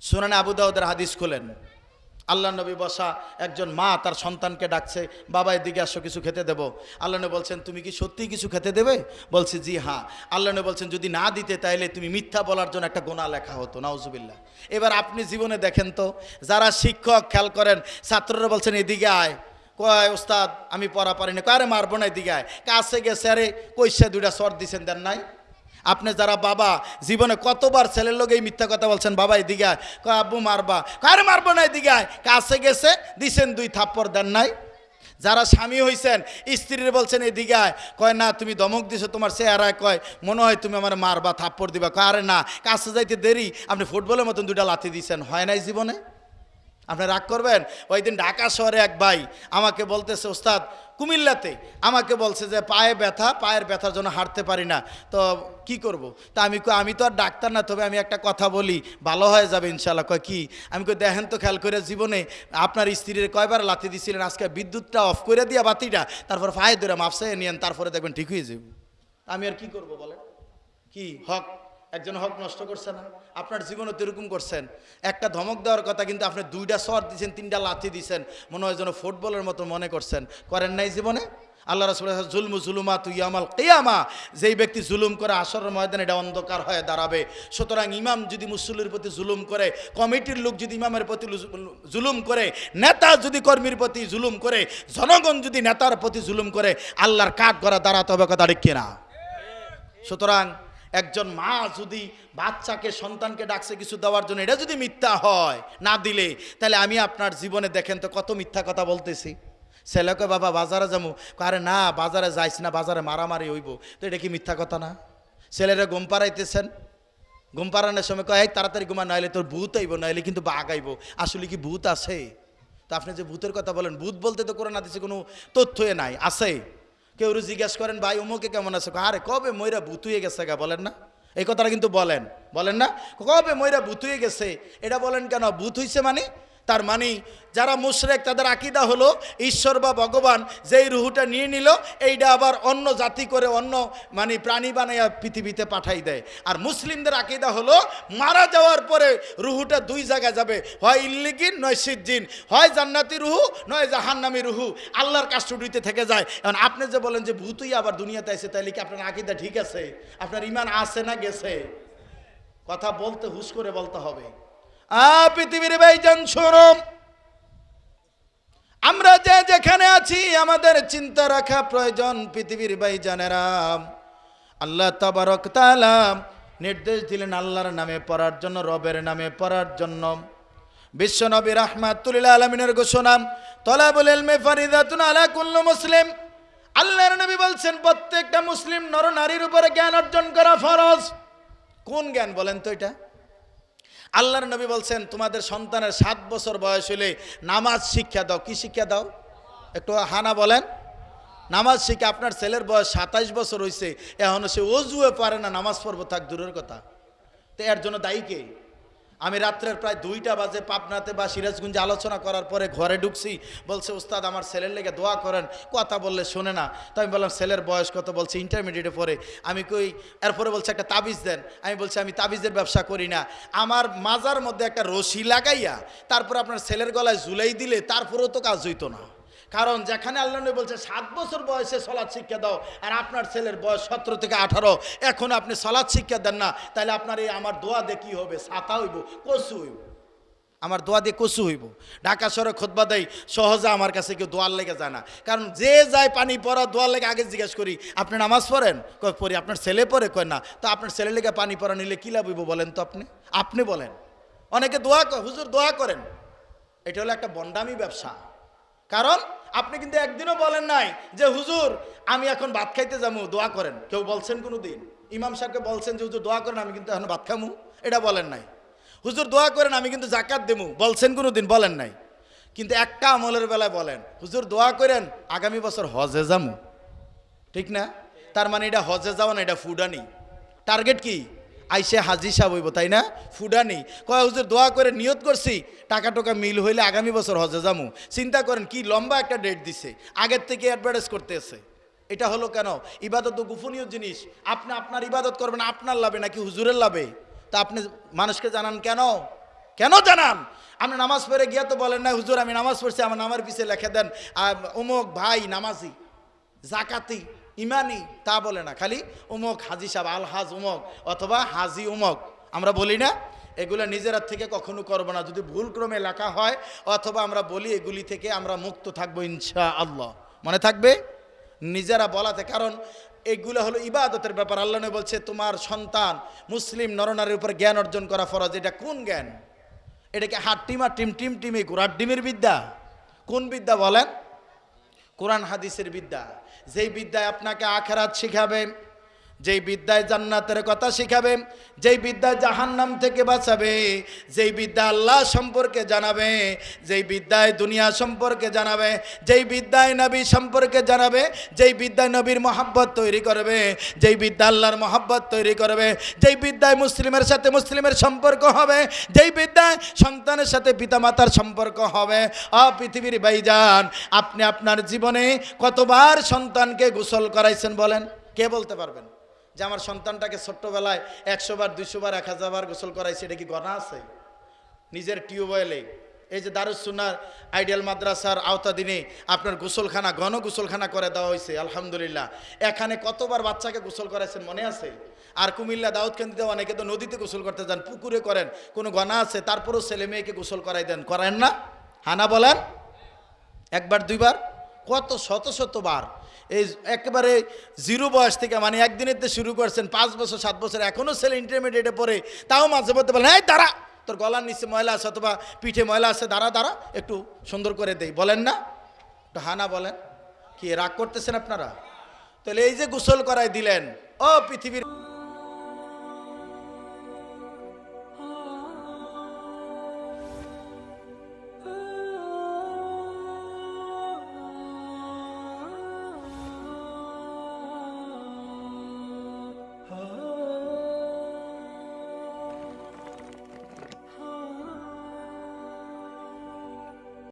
সুনানে আবু দাউদের হাদিস খুলেন। আল্লাহ নবী বসা একজন মা তার সন্তানকে ডাকছে, বাবা, এদিকে আসো, কিছু খেতে দেবো। আল্লাহ নবী বলছেন, তুমি কি সত্যিই কিছু খেতে দেবে? বলছে, জি হ্যাঁ। আল্লাহ নবী বলছেন, যদি না দিতে, তাইলে তুমি মিথ্যা বলার জন্য একটা গোনা লেখা হতো। নাউজুবিল্লাহ। এবার আপনি জীবনে দেখেন তো, যারা শিক্ষক, খেয়াল করেন, ছাত্ররা বলছেন, এদিকে আয়। কয়, ওস্তাদ, আমি পড়া পারি না কারে মারবো না, এদিকে আয়। কাছে গেছে, আরে, কইসে দুইটা সর দিছেন, দেন নাই? আপনি যারা বাবা, জীবনে কতবার ছেলের লোক এই মিথ্যা কথা বলছেন, বাবা আয়। কয়, আব্বু, মারবা। কার মারবো না, এদিকে আয়। কাছে গেছে, দিছেন দুই থাপ্পড়, দেন নাই। যারা স্বামী হইছেন, স্ত্রীর বলছেন, এদিকে আয়। কয়, না, তুমি দমক দিছো, তোমার চেহারায়। কয়, মনে হয় তুমি আমার মারবা, থাপ্পড় দিবা। কয়, আরে, না, কাছে যাইতে দেরি, আপনি ফুটবলের মতন দুইটা লাথি দিছেন। হয় নাই জীবনে? আপনি রাগ করবেন? ওই দিন ঢাকা শহরে এক ভাই আমাকে বলতেছে, ওস্তাদ, কুমিল্লাতে। আমাকে বলছে যে, পায়ে ব্যথা, পায়ের ব্যথার জন্য হাঁটতে পারি না। তো কি করব। তা আমি আমি তো আর ডাক্তার না, তবে আমি একটা কথা বলি। ভালো হয়ে যাবে ইনশাল্লাহ কয়, কি? আমি কই, দেখেন তো খেয়াল করে জীবনে আপনার স্ত্রীর কয়বার লাথি দিছিলেন, আজকে বিদ্যুৎটা অফ করে দিয়া বাতিটা, তারপর পায়ে ধরে মাপসাই নিয়েন, তারপরে দেখবেন ঠিক হয়ে যাবে। আমি আর কি করব বলেন? কি? হক। একজন হক নষ্ট করছে না। আপনার জীবনে তো এরকম করছেন। একটা ধমক দেওয়ার কথা কিন্তু আপনি দুইটা সর দিয়েছেন তিনটা লাথি দিয়েছেন মনে হয় যেন ফুটবলের মতো মনে করছেন। করেন নাই জীবনে? আল্লাহ রসুল জুলমু জুলুমা তুই আমাল কেয়ামা। যেই ব্যক্তি জুলুম করে আসর ময়দানে, এটা অন্ধকার হয়ে দাঁড়াবে। সুতরাং ইমাম যদি মুসল্লির প্রতি জুলুম করে, কমিটির লোক যদি ইমামের প্রতি জুলুম করে, নেতা যদি কর্মীর প্রতি জুলুম করে, জনগণ যদি নেতার প্রতি জুলুম করে, আল্লাহর কাঠ করা দাঁড়াতে হবে, কথা ঠিক কিনা? সুতরাং একজন মা যদি বাচ্চাকে, সন্তানকে ডাকছে কিছু দেওয়ার জন্য, এটা যদি মিথ্যা হয়, না দিলে, তাহলে আমি আপনার জীবনে দেখেন তো কত মিথ্যা কথা বলতেছি। ছেলেকে বাবা, বাজারে যাব। আরে না, বাজারে যাইস না, বাজারে মারামারি হইব। তো এটা কি মিথ্যা কথা না? ছেলেরা ঘুম পাড়াইতেছেন। ঘুম পাড়ানোর সময় কয়, এই তাড়াতাড়ি ঘুমা নাইলে তোর ভূত আইব, নাইলে কিন্তু বাঘ আইব। আসলে কি ভূত আছে? তো আপনি যে ভূতের কথা বলেন, ভূত বলতে তো করে না দিচ্ছে কোনো তথ্যই নাই, আছে। কেউ জিজ্ঞেস করেন, ভাই অমুকে কেমন আছে? আরে, কবে ময়রা ভূত হয়ে গেছে গা, বলেন না? এই কথাটা কিন্তু বলেন। বলেন না? কবে ময়রা ভূত হয়ে গেছে? এটা বলেন কেন? বুথ হইছে মানে তার মানে যারা মুশরেক, তাদের আকিদা হলো ঈশ্বর বা ভগবান যেই রুহুটা নিয়ে নিল, এইটা আবার অন্য জাতি করে অন্য মানে প্রাণী বানাইয়া পৃথিবীতে পাঠাই দেয়। আর মুসলিমদের আকিদা হলো, মারা যাওয়ার পরে রুহুটা দুই জায়গায় যাবে, হয় ইল্লিগিন নয় সিদ্দিন হয় জান্নাতি রুহু নয় জাহান্নামি রুহু, আল্লাহর কাস্টডিতে থেকে যায়। এখন আপনি যে বলেন যে ভূতই আবার দুনিয়াতে আছে তাহলে কি আপনার আকিদা ঠিক আছে? আপনার ইমান আছে না গেছে? কথা বলতে, হুশ করে বলতে হবে। পৃথিবীর ভাইজান শোনম আমরা যে যেখানে আছি, আমাদের চিন্তা রাখা প্রয়োজন পৃথিবীর ভাইজানেরা আল্লাহ তাবারক তাআলা নির্দেশ দিলেন আল্লাহর নামে পড়ার জন্য, রবের নামে পড়ার জন্য। বিশ্বনবী রাহমাতুল্লাহ আলমিনের ঘোষণা, তলাবুল ইলমে ফারিদাতুন আলা কুল্লু মুসলিম। আল্লাহর নবী বলছেন, প্রত্যেকটা মুসলিম নর নারীর উপরে জ্ঞান অর্জন করা ফরজ। কোন জ্ঞান বলেন তো এটা? আল্লাহর নবী বলছেন, তোমাদের সন্তানের সাত বছর বয়স হলে নামাজ শিক্ষা দাও। কি শিক্ষা দাও? একটু হানা বলেন। নামাজ শিখে আপনার ছেলের বয়স সাতাইশ বছর হয়েছে এখনও সে অজুয়ে পারে না, নামাজ পড়ব, থাক, দূরের কথা। তো এর জন্য দায়ী কে? আমি রাত্রের প্রায় দুইটা বাজে পাবনাতে বা সিরাজগঞ্জে আলোচনা করার পরে ঘরে ঢুকছি, বলছে উস্তাদ আমার ছেলের লেগে দোয়া করেন, কথা বললে শোনে না। তো আমি বললাম, ছেলের বয়স কত? বলছে, ইন্টারমিডিয়েটে পরে আমি কই, এরপরে বলছে, একটা তাবিজ দেন। আমি বলছি, আমি তাবিজের ব্যবসা করি না। আমার মাজার মধ্যে একটা রশি লাগাইয়া, তারপর আপনার ছেলের গলায় ঝুলাই দিলে তারপরেও তো কাজ হইতো না। কারণ যেখানে আল্লাহ নবী বলছে, সাত বছর বয়সে সলাৎ শিক্ষা দাও, আর আপনার ছেলের বয়স সতেরো থেকে আঠারো, এখন আপনি সলাৎ শিক্ষা দেন না, তাহলে আপনার এই আমার দোয়া দিয়ে কী হবে? ছাতা হইব, কচু হইব। আমার দোয়া দিয়ে কচু হইব। ঢাকা শহরে খোদবা দেয় সহজে আমার কাছে কেউ দোয়ার লেগে যায় না। কারণ যে যায় পানি পড়া, দোয়ার লেগে আগে জিজ্ঞেস করি, আপনি নামাজ পড়েন? কয়, পড়ি, আপনার ছেলে পড়ে? কয়, না। তো আপনার ছেলে লেগে পানি পড়া নিলে কী লাভ বলেন তো আপনি? আপনি বলেন। অনেকে দোয়া হুজুর দোয়া করেন। এটা হলো একটা বন্ডামি ব্যবসা। কারণ আপনি কিন্তু একদিনও বলেন নাই যে, হুজুর, আমি এখন ভাত খাইতে যাব দোয়া করেন। কেউ বলছেন কোনো দিন ইমাম সাহেবকে বলছেন যে, হুজুর, দোয়া করেন, আমি কিন্তু এখন ভাত খামু। এটা বলেন নাই। হুজুর, দোয়া করেন, আমি কিন্তু জাকাত দেবো বলছেন কোনো দিন বলেন নাই। কিন্তু একটা আমলের বেলায় বলেন, হুজুর, দোয়া করেন, আগামী বছর হজে যামু। ঠিক না? তার মানে এটা হজে যাওয়া না, এটা ফুডানি। টার্গেট কি? আইসে হাজি সাহেব হইব, তাই না? ফুডানি কয়, হুজুর, দোয়া করে নিয়ত করছি টাকা টোকা মিল হইলে আগামী বছর হজে যামু। চিন্তা করেন, কি লম্বা একটা ডেট দিছে। আগের থেকে অ্যাডভার্টাইজ করতেছে এটা হলো কেন? ইবাদত তো গোপনীয় জিনিস। আপনি, আপনার ইবাদত করবেন, আপনার লাভে নাকি হুজুরের লাভে? তা আপনি মানুষকে জানান কেন? কেন জানান? আপনি নামাজ পড়ে গিয়া তো বলেন না হুজুর, আমি নামাজ পড়ছি, আমার নামার পিছিয়ে লেখে দেন অমুক ভাই নামাজি, জাকাতি। ইমানি তা বলে না, খালি উমক হাজি সাহেব আল হাজ উমক অথবা হাজি উমক। আমরা বলি না, এগুলো নিজেরা থেকে কখনো করব না। যদি ভুল ক্রমে লেখা হয়, অথবা আমরা বলি, এগুলি থেকে আমরা মুক্ত থাকব ইনশা আল্লাহ মনে থাকবে? নিজেরা বলাতে, কারণ এগুলো হলো ইবাদতের ব্যাপার। আল্লাহ বলছে, তোমার সন্তান মুসলিম নরনারীর উপর জ্ঞান অর্জন করা ফরজ। এটা কোন জ্ঞান? এটাকে হাট টিম টিম টিম টিমে ঘোড়ার ডিমের বিদ্যা। কোন বিদ্যা বলেন? কোরআন হাদিসের বিদ্যা। যেই বিদ্যায় আপনাকে আখেরাত শিখাবে যেই বিদ্যায় জান্নাতের কথা শিখাবে, যেই বিদ্যায় জাহান্নাম থেকে বাঁচাবে, যেই বিদ্যা আল্লাহ সম্পর্কে জানাবে, যেই বিদ্যায় দুনিয়া সম্পর্কে জানাবে, যেই বিদ্যায় নবী সম্পর্কে জানাবে, যেই বিদ্যায় নবীর মহাব্বত তৈরি করবে, যেই বিদ্যা আল্লাহর মহাব্বত তৈরি করবে, যেই বিদ্যায় মুসলিমের সাথে মুসলিমের সম্পর্ক হবে, যেই বিদ্যায় সন্তানের সাথে পিতামাতার সম্পর্ক হবে। অ পৃথিবীর ভাইজান, আপনি আপনার জীবনে কতবার সন্তানকে গোসল করাইছেন বলেন? কে বলতে পারবেন? যে আমার সন্তানটাকে ছোট্টবেলায় একশো বার, দুইশো বার, এক হাজার বার গোসল করাইছে, এটা কি গণা আছে? নিজের টিউবওয়েলে। এই যে দারুসুনার আইডিয়াল মাদ্রাসার আওতাধীনে আপনার গোসলখানা, ঘন গোসলখানা করে দেওয়া হয়েছে, আলহামদুলিল্লাহ। এখানে কতবার বাচ্চাকে গোসল করাইছেন মনে আছে? আর কুমিল্লা দাউদকান্দিতে অনেকে তো নদীতে গোসল করতে যান, পুকুরে করেন, কোনো গণা আছে? তারপরেও ছেলে মেয়েকে গোসল করাই দেন, করেন না? হানা বলেন? একবার, দুইবার? কত শত শতবার এই একেবারে জিরো বয়স থেকে মানে একদিনের তো শুরু করছেন, পাঁচ বছর, সাত বছর এখনও ছেলে ইন্টারমিডিয়েটে পড়ে, তাও মাঝে মধ্যে বলেন হ্যাঁ দাঁড়া, তোর গলার নিচে ময়লা আছে অথবা পিঠে ময়লা আছে, দাঁড়া দাঁড়া, একটু সুন্দর করে দেই। বলেন না? একটু হানা বলেন? কি, রাগ করতেছেন আপনারা? তাহলে এই যে গোসল করায় দিলেন, ও পৃথিবীর